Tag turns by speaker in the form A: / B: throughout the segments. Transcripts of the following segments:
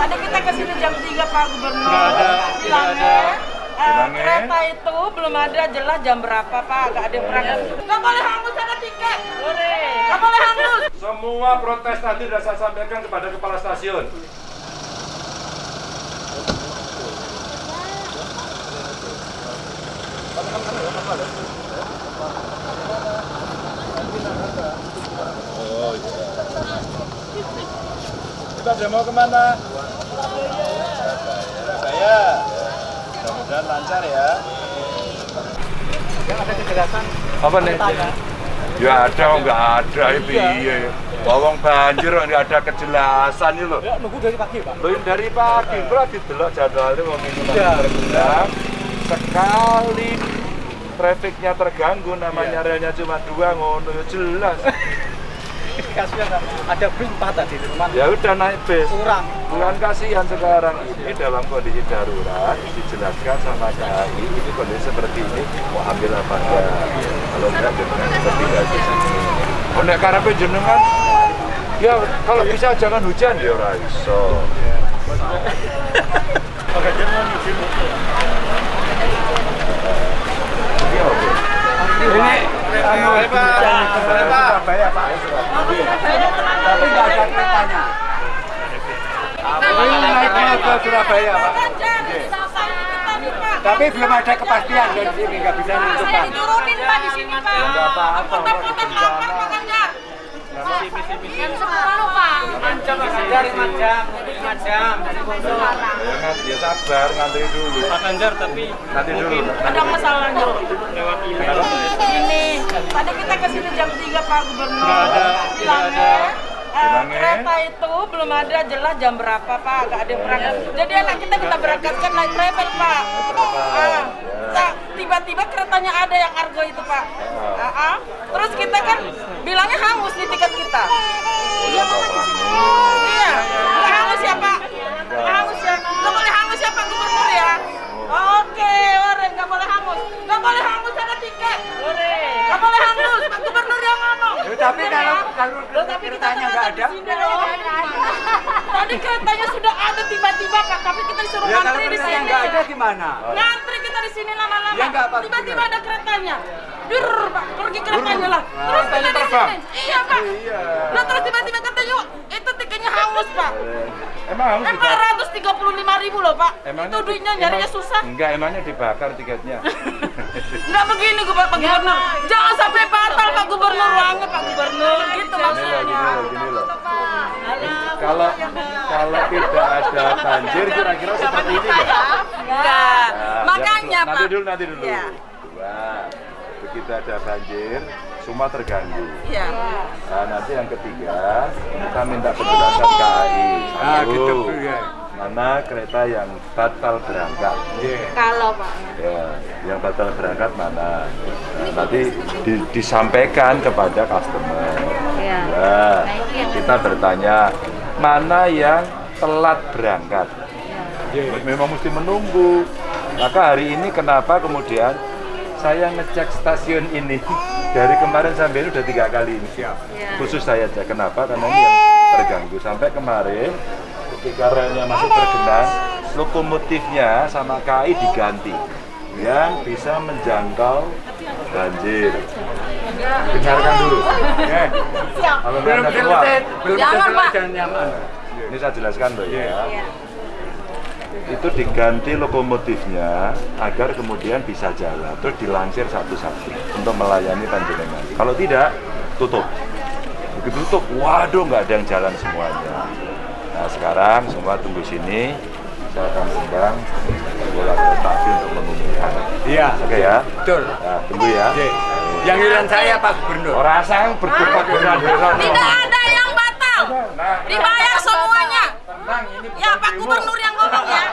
A: Tadi kita ke sini jam 3 Pak Gubernur.
B: Nggak ada, tidak
A: Bilangnya,
B: ada.
A: eh,
C: Bilangnya?
A: kereta itu belum ada jelas jam berapa Pak, nggak ada yang berangkat. Nggak boleh hangus ada tiket. Nggak boleh hangus.
C: Semua protes tadi sudah saya sampaikan kepada kepala stasiun. Oh Kita demo ke mana? Surabaya. Mudah-mudahan lancar ya.
B: ada kejelasan
C: Apa nih? Ya ada, nggak ada, itu iya. Bawang banjir nggak ada kejelasan ini loh.
B: ya nunggu dari pagi pak
C: Loh ini dari pagi, bro, didelok jadwalnya mau minum
B: Iya.
C: tergendam. Sekali trafiknya terganggu, namanya relnya cuma dua, ngono ya jelas.
B: kasihan Pak. ada bis empat tadi cuman
C: Ya udah naik bis.
B: kurang.
C: Bukan kasihan sekarang. Ini dalam kondisi darurat dijelaskan sama KAI ini kondisi seperti ini mau ambil apa enggak kalau enggak jenengan seperti aja oh nek karepe jenengan? Ya kalau bisa jangan hujan ya ora iso.
B: Oke dia mau izin Surabaya pak tapi nggak ada keretanya ini naiknya ke Surabaya pak tapi belum ada kepastian dari sini nggak bisa
A: Saya
B: menentukan
A: diturunin Pak di sini Pak.
C: Nggak apa-apa,
A: Putar-putar lapar.
D: Jam 10 Pak.
B: dari jam. Lima jam.
C: Ya, sabar ngantri dulu.
B: Pak Ganjar tapi
C: nanti dulu.
A: Ada masalahnya.
B: lewat
A: Ini tadi kita ke sini jam 3 Pak Gubernur.
B: Nggak ada, tidak
A: Bilangnya,
B: ada.
C: Bilangnya?
A: kereta itu belum ada jelas jam berapa Pak, nggak ada yang berangkat. Jadi anak kita kita berangkatkan naik travel Pak. Sa- tiba-tiba keretanya ada yang argo itu Pak. Ah, ah. Terus kita kan bilangnya hangus nih tiket kita. Iya Pak di sini. Iya, hangus ya Pak. Hangus ya. Nggak boleh hangus ya Pak Gubernur ya. Oke, orang nggak boleh hangus. Nggak boleh hangus ada tiket. Nggak boleh hangus. Pak Gubernur yang ngomong.
B: Ya, tapi
A: Bener
B: kalau
A: ya?
B: kalau
A: Loh, tapi kita
B: keretanya
A: kan
B: nggak
A: ada. Tadi keretanya sudah ada tiba-tiba Pak, tapi kita disuruh
B: ya
A: ngantri di sini.
B: nggak ada gimana
A: Ngantri kita di sini lama-lama.
B: Ya.
A: Tiba-tiba ada keretanya. Dur, Pak, pergi keretanya lah. Terus
C: Keretanya
A: kita di
C: terbang?
A: sini. Iya, Pak.
C: Iya.
A: Nah, terus tiba-tiba kata yuk, itu tiketnya hangus, Pak.
C: emang harus
A: Empat
C: dibakar
A: ratus tiga puluh lima ribu loh, Pak.
C: Emangnya
A: itu duitnya nyarinya
C: emang-
A: susah.
C: Enggak, emangnya dibakar tiketnya.
A: Enggak begini Pak Pak Gubernur. Jangan sampai batal Pak Gubernur uangnya Pak Gubernur. Gitu
C: Gini loh, gini
A: maksudnya.
C: loh, gini loh. Kalau kalau tidak ada banjir kira-kira seperti ini enggak?
A: Enggak.
C: Nah,
A: Makanya
C: yang-
A: Pak.
C: Nanti dulu, nanti dulu.
A: Iya.
C: Dua. Begitu ada banjir, semua terganggu.
A: Iya.
C: Nah, nanti yang ketiga, kita minta penjelasan KAI.
B: Ah, gitu, ya.
C: Mana kereta yang batal berangkat?
A: Kalau Pak.
C: Ya, yang batal berangkat mana? Nah, nanti di- disampaikan kepada customer.
A: Iya.
C: Ya, kita bertanya mana yang telat berangkat. Memang mesti menunggu. Maka hari ini kenapa kemudian saya ngecek stasiun ini dari kemarin sampai ini udah tiga kali ini. Khusus saya cek kenapa? Karena ini yang terganggu sampai kemarin ketika relnya masih tergenang, lokomotifnya sama KAI diganti yang bisa menjangkau banjir. Dengarkan dulu. Oke. Kalau
B: belum
C: ada keluar.
B: belum
A: Jangan,
B: nyaman
C: Ini saya jelaskan loh ya. Itu diganti lokomotifnya agar kemudian bisa jalan, terus dilansir satu-satu untuk melayani panjenengan. Kalau tidak, tutup. Begitu tutup, waduh nggak ada yang jalan semuanya. Nah sekarang semua tunggu sini, saya akan undang bola kereta api untuk mengumumkan.
B: iya
C: Oke ya?
B: betul
C: Nah, tunggu ya.
B: Oke. Yang giliran saya Pak Gubernur
C: Orang asal berdebat dengan
A: Tidak ada yang batal.
C: Nah,
A: Dibayar semuanya.
C: tenang, ini bukan
A: Ya Pak. Gubernur yang ngomong ya.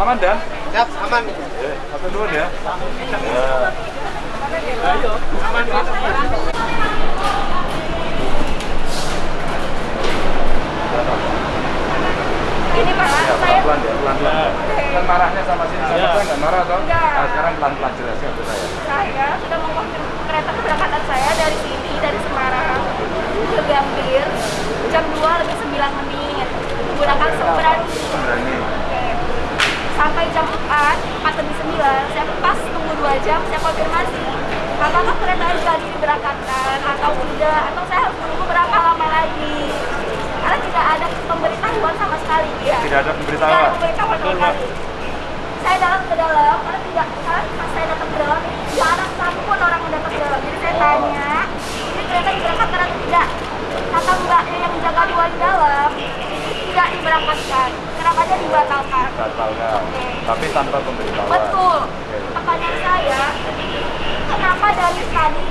C: Aman dan?
B: siap aman
C: Eh, satu dulu ya. Ya.
A: Ini Pak,
C: Ya,
A: saya
C: pelan-pelan ya, pelan-pelan. Kan marahnya sama sini, sama saya nggak marah toh? Nah, sekarang pelan-pelan jelaskan ke saya.
D: Sudah mengonfirmasi kereta keberangkatan saya dari sini, dari Semarang ke Gambir. jam 2 lebih 9 menit menggunakan seberani
C: Berani.
D: sampai jam 4, 4 lebih 9 saya pas tunggu 2 jam, saya konfirmasi apakah kereta jadi diberangkatkan atau tidak atau saya harus menunggu berapa lama lagi karena tidak ada pemberitahuan sama sekali ya
C: Tidak ada
D: tidak ada
C: pemberitahuan.
D: pemberitahuan sama sekali saya dalam ke dalam karena tidak karena pas saya datang ke dalam ada satu pun orang ke dalam jadi saya tanya ini kereta diberangkatkan atau tidak kata mbaknya yang menjaga di dalam tidak diberangkatkan. Kenapa aja dibatalkan?
C: Batalkan. Tapi tanpa pemberitahuan.
D: Betul. Pertanyaan saya, kenapa dari tadi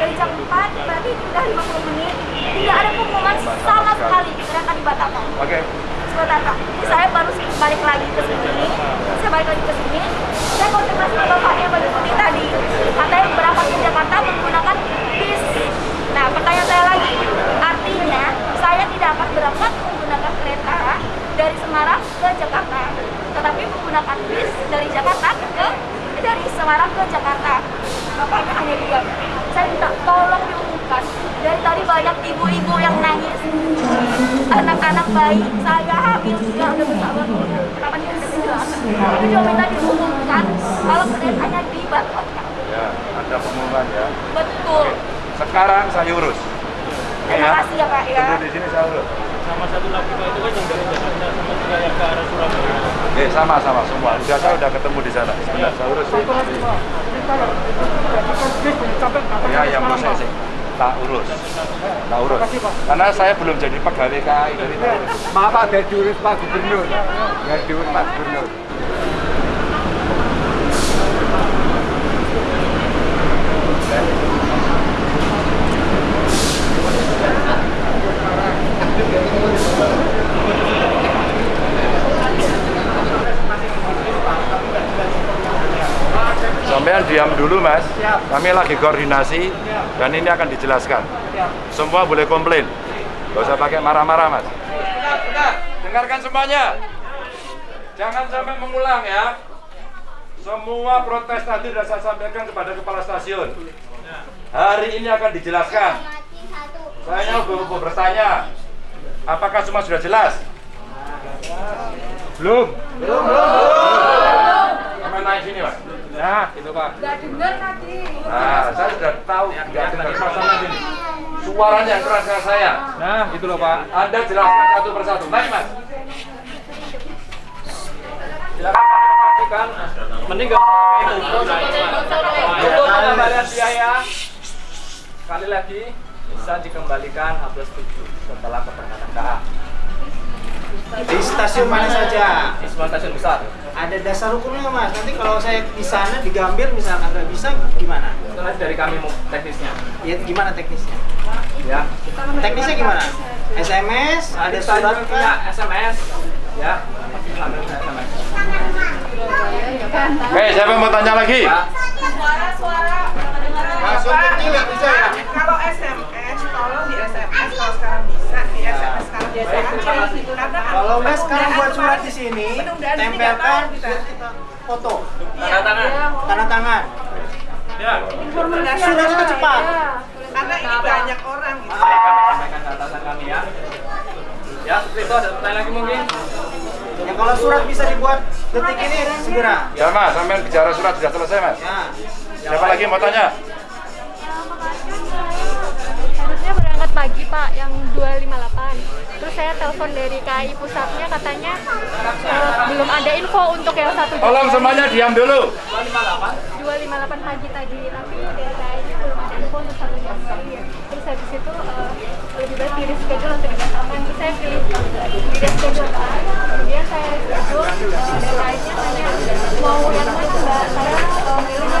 D: dari jam 4 berarti sudah 50 menit tidak ada pengumuman sama sekali kereta dibatalkan.
C: Oke.
D: Sebentar Pak, ini saya baru balik lagi ke sini, saya balik lagi ke sini, saya konfirmasi ke bapaknya mengikuti tadi, katanya berangkat ke Jakarta menggunakan bis. Nah, pertanyaan saya lagi, artinya saya tidak akan berangkat menggunakan kereta dari Semarang ke Jakarta, tetapi menggunakan bis dari Jakarta ke dari Semarang ke Jakarta. Bapaknya hanya diam. Saya minta tolong diumumkan. Dari tadi banyak ibu-ibu yang nangis, anak-anak bayi, saya hamil juga udah banget. Kenapa dia? Itu juga minta diumumkan kalau keretanya dibatalkan.
C: Ya, ada pengumuman ya.
D: Betul.
C: Sekarang saya urus. Oke
D: Terima kasih ya Pak ya.
C: Tunggu di sini saya urus.
B: Sama satu lagi Pak, itu kan yang dari Jakarta sama juga yang ke arah Surabaya.
C: Oke, sama-sama semua. Sudah saya udah ketemu di sana. Sebentar, saya urus. Ya, yang mau saya sih. Tak urus. Tak urus. Karena saya belum jadi pegawai KAI dari tahun.
E: Maaf Pak, dari diurus Pak Gubernur. Ya diurus Pak Gubernur.
C: Sampean diam dulu mas. Kami lagi koordinasi dan ini akan dijelaskan. Semua boleh komplain. Gak usah pakai marah-marah mas. Dengarkan semuanya. Jangan sampai mengulang ya. Semua protes tadi sudah saya sampaikan kepada kepala stasiun. Hari ini akan dijelaskan. Saya mau bertanya. Apakah semua sudah jelas? Belum. Belum. Belum. naik sini mas.
B: Nah, gitu Pak.
C: Nah, saya sudah tahu nggak dengar masalah ini. Suaranya yang keras kayak saya.
B: Nah, gitu loh Pak.
C: Anda jelaskan satu persatu. Naik mas.
B: Silakan pastikan pakai itu. Untuk pengembalian biaya sekali lagi bisa dikembalikan H plus 7 setelah keberangkatan KA.
F: Di stasiun mana saja?
B: Di semua stasiun besar.
F: Ada dasar hukumnya mas. Nanti kalau saya di sana di Gambir misalkan nggak bisa gimana?
B: Nanti dari kami mau teknisnya.
F: Ya gimana teknisnya?
B: Ya.
F: Teknisnya gimana? SMS, ada surat
B: juga punya? SMS. Ya. Sambil SMS.
C: Oke, siapa yang mau tanya lagi?
B: Ya.
A: Suara-suara
F: Langsung kecil nggak bisa ya?
A: Kalau SMS, tolong di SMS kalau sekarang bisa di SMS sekarang biasa aja. Karena
F: Kalau nggak sekarang buat surat di sini, tempelkan foto,
B: Tanda tangan.
F: tanda tangan.
B: Ya.
F: Surat cepat.
A: Karena ini banyak orang gitu.
B: Kami sampaikan ke atasan kami ya. Ya, seperti itu ada pertanyaan lagi mungkin?
F: Ya kalau surat bisa dibuat detik ini segera.
C: Ya mas, sampean bicara surat sudah selesai mas.
F: Ya.
C: Siapa lagi mau tanya?
D: Pak, yang 258. Terus saya telepon dari KAI pusatnya katanya eh, belum ada info untuk yang satu.
C: Tolong semuanya diam dulu.
D: 258 pagi tadi, tapi dari KAI nya belum ada info untuk satu jam. Terus habis itu eh, lebih baik di reschedule untuk dibatalkan. Terus saya pilih di reschedule kan. Kemudian saya reschedule, eh, dari KAI nya tanya mau yang mana Mbak? Saya eh, milihnya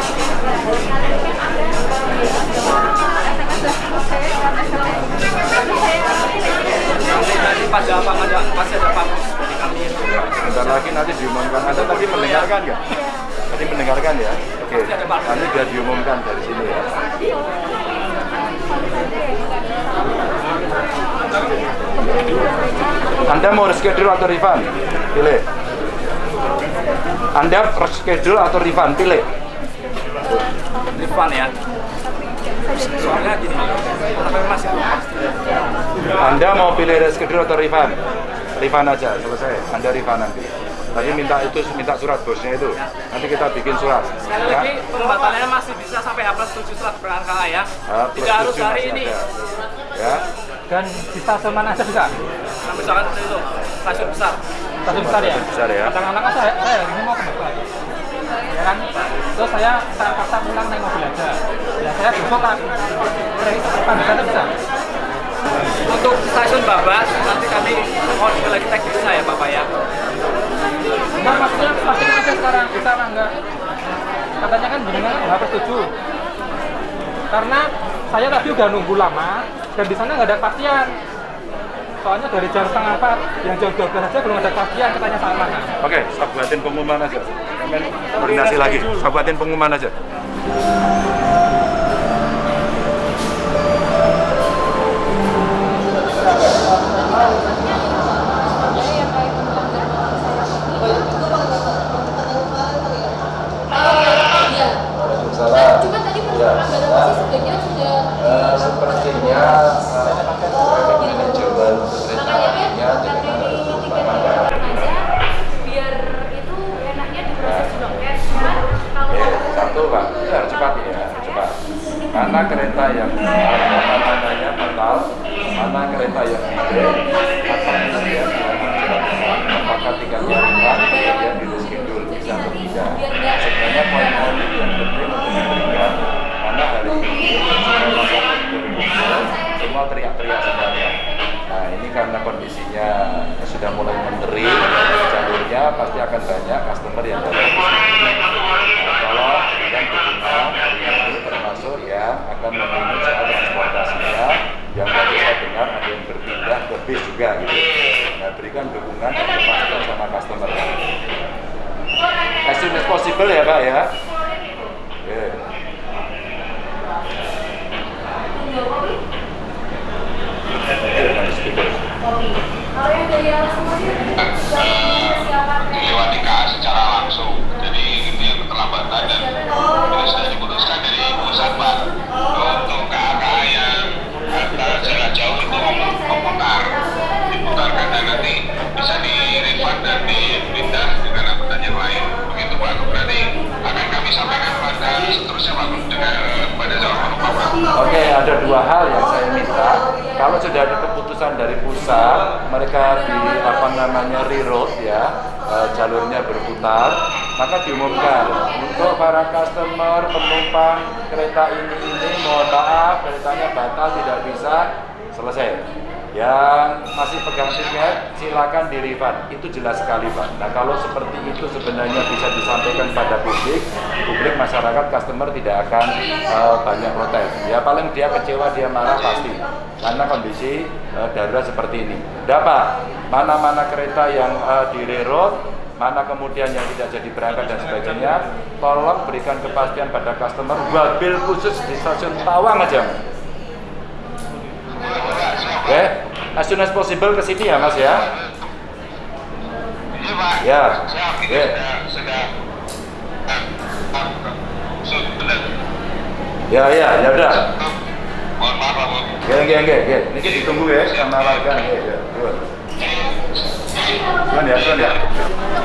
C: lagi nanti diumumkan. Anda tadi mendengarkan nggak? Tadi mendengar
B: Pak.
C: Nanti biar diumumkan dari sini ya. Anda mau reschedule atau refund? Pilih. Anda reschedule atau refund? Pilih.
B: Refund ya. Soalnya gini, masih.
C: Anda mau pilih reschedule atau refund? Refund aja, selesai. Anda refund nanti. Tadi minta itu minta surat bosnya itu. Nanti kita bikin surat.
B: Sekali
C: Ya.
B: lagi pembatalannya masih bisa sampai H plus 7 surat berangkat ya.
C: Plus
B: Tidak harus hari ini.
C: ada. Ya.
E: Dan di stasiun mana aja bisa?
B: Nah, misalkan seperti itu, stasiun besar.
E: Stasiun besar ya?
C: Besar ya.
E: Kadang-kadang kan saya, saya hari ini mau ke Bogor. Ya kan? Terus saya saya paksa pulang naik mobil aja. Ya saya besok kan di sana bisa.
B: Untuk stasiun Babas, nanti kami mohon sekali lagi teknisnya ya Bapak ya.
E: Enggak maksudnya stasiun aja sekarang apa enggak? Katanya kan jenengan harus setuju. Karena saya tadi udah nunggu lama dan di sana nggak ada kepastian. Soalnya dari jam setengah empat, yang jam 12 aja belum ada kepastian katanya saat mana.
C: Oke, saya buatin pengumuman aja. Kemen koordinasi lagi. Saya buatin pengumuman aja.
G: Nah, cuma tadi menurut anggaran sih sebagian sudah
C: Eh, sepertinya eh, manajemen
G: makanya kan karena ini tiket aja biar itu enaknya diproses juga kan cuman kalau
C: Ya, satu pak, ya harus cepat ya, cepat. Mana kereta yang apa namanya batal, mana kereta yang delay, apa kemudian apakah tiketnya refund, kemudian di reschedule bisa atau tidak. Sebenarnya poin-poin itu yang penting untuk diberikan, karena hari ini semua masyarakat berkumpul, semua teriak-teriak sebenarnya. Nah ini karena kondisinya sudah mulai menteri jalurnya pasti akan banyak customer yang datang ke sini. Nah, kalau kemudian dukungan hari ini termasuk yang akan memenuhi soal transportasinya yang tadi saya dengar ada yang berpindah ke bis juga gitu. Nah berikan dukungan dan kepastian sama customer. As soon as possible ya Pak ya. Oke. Oke, nice
G: kalau yang dari arah semuanya
H: pusat,
C: mereka di apa namanya reroute ya, eh, jalurnya berputar, maka diumumkan untuk para customer penumpang kereta ini ini mohon maaf keretanya batal tidak bisa selesai. Yang masih pegang tiket silakan di refund. Itu jelas sekali Pak. Nah kalau seperti itu sebenarnya bisa disampaikan pada publik, publik masyarakat customer tidak akan eh, banyak protes. Ya paling dia kecewa dia marah pasti karena kondisi eh, darurat seperti ini. Dapat mana-mana kereta yang eh, di reroute mana kemudian yang tidak jadi berangkat dan sebagainya, tolong berikan kepastian pada customer wabil khusus di stasiun Tawang aja. Oke, as soon as possible ke sini ya Mas ya.
H: Iya Pak.
C: Ya. Ya.
H: ah, ah, Sudah.
C: Ya ya, ya udah. Oke, oke. Ini kita ditunggu ya sama warga. Ya, ya. Tuan ya, tuan ya.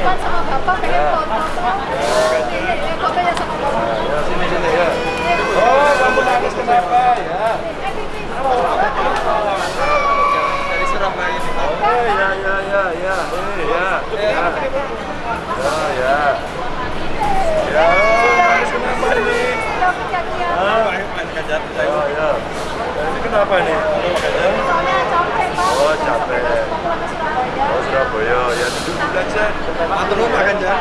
D: Sama bapak pengen foto. Eh, fotonya sama bapak.
C: Ya, sini sini ya. Oh, kamu nangis kenapa ya?
F: Dari Surabaya ini.
C: Oh, ya, ya, ya, ya. Eh, ya. Ya. Ya, ya. Ya, nangis kenapa ini?
D: Udah kejadian.
C: Ah,
F: Main kajar.
C: Oh, ya. Ini kenapa nih?
D: Soalnya capek pak.
C: Oh, capek.
D: Mau ke Surabaya.
C: Oh, Surabaya. Ya, duduk dulu aja.
F: Atur lu makan.
C: Ya,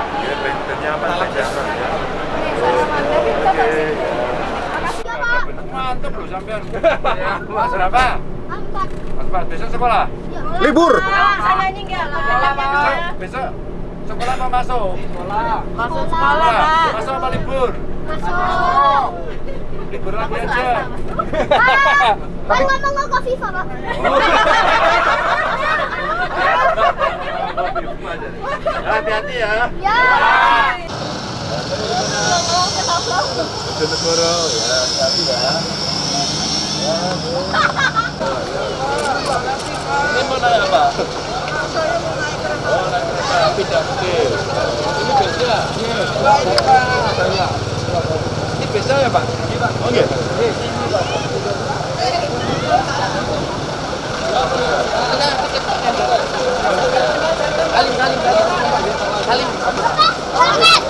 C: nyaman. Ya.
D: Kita
C: Oke.
D: masih. Makasih ya pak.
C: Mantap loh sampean. Ya, Mas berapa?
D: Empat.
C: Pak, besok sekolah?
F: Libur.
D: Saya ini enggak.
C: Besok, besok sekolah apa masuk?
A: Masuk sekolah, Pak.
C: Masuk apa libur?
D: Masuk.
C: Libur lagi aja.
D: Kan ngomong ke FIFA, Pak.
C: Hati-hati ya.
D: Ya.
C: Bojonegoro ya, hati-hati ya. Ini mau naik apa? Oh, naik kereta api dapil. Ini beda. Iya. Ini beda ya, Pak? Oh, iya.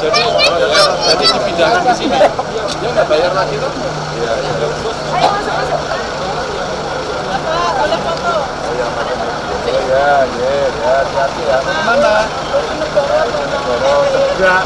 C: Jadi, jadi dipindahkan ke sini. Dia nggak bayar lagi tuh? Iya, iya. Oh ya, ya, ya, hati-hati ya. Bojonegoro, Tegak.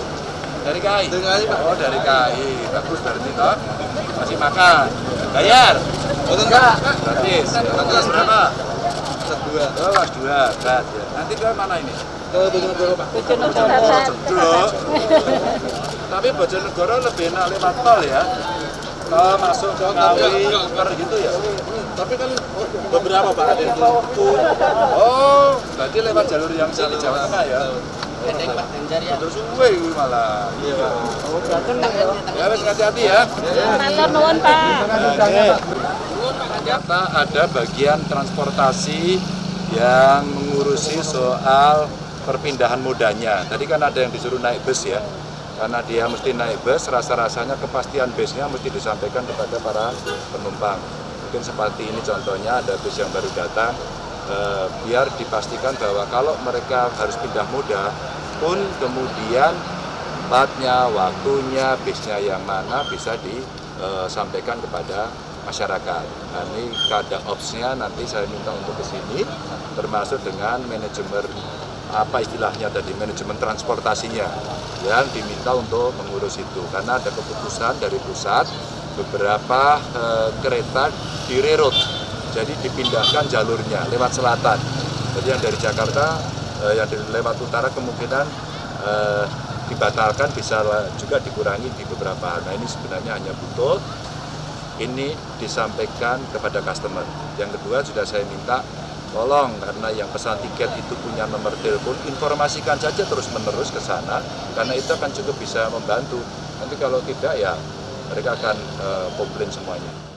C: Dari KAI? Dari KAI, Pak. Oh, dari KAI. Bagus berarti toh. Masih makan. Bayar? Oh, enggak. Gratis. Kelas berapa? Kelas dua. Oh, kelas dua. Berat ya. Nanti ke mana ini? Ke Bojonegoro, Pak. Bojonegoro. Tapi Bojonegoro lebih enak lewat tol ya. Tol masuk ke Ngawi, gitu ya. Tapi kan beberapa Pak ada yang. Oh, berarti lewat jalur yang di Jawa Tengah ya. Terus suwe kuwi malah. Iya, Pak. Ya wis hati-hati ya.
A: Matur nuwun, Pak.
C: Ternyata ada bagian transportasi yang mengurusi soal perpindahan modanya. Tadi kan ada yang disuruh naik bus ya. Karena dia mesti naik bus, rasa-rasanya kepastian busnya mesti disampaikan kepada para penumpang. Mungkin seperti ini contohnya ada bus yang baru datang, eh, biar dipastikan bahwa kalau mereka harus pindah moda pun kemudian tempatnya, waktunya, bisnya yang mana bisa disampaikan kepada masyarakat. Nah, ini kada opsnya nanti saya minta untuk ke sini, termasuk dengan manajemen apa istilahnya tadi manajemen transportasinya yang diminta untuk mengurus itu karena ada keputusan dari pusat beberapa eh, kereta di jadi dipindahkan jalurnya lewat selatan jadi yang dari Jakarta eh, yang lewat utara kemungkinan eh, dibatalkan bisa juga dikurangi di beberapa hal. Nah ini sebenarnya hanya butuh ini disampaikan kepada customer. Yang kedua sudah saya minta tolong karena yang pesan tiket itu punya nomor telepon informasikan saja terus menerus ke sana karena itu akan cukup bisa membantu. Nanti kalau tidak ya mereka akan eh, komplain semuanya.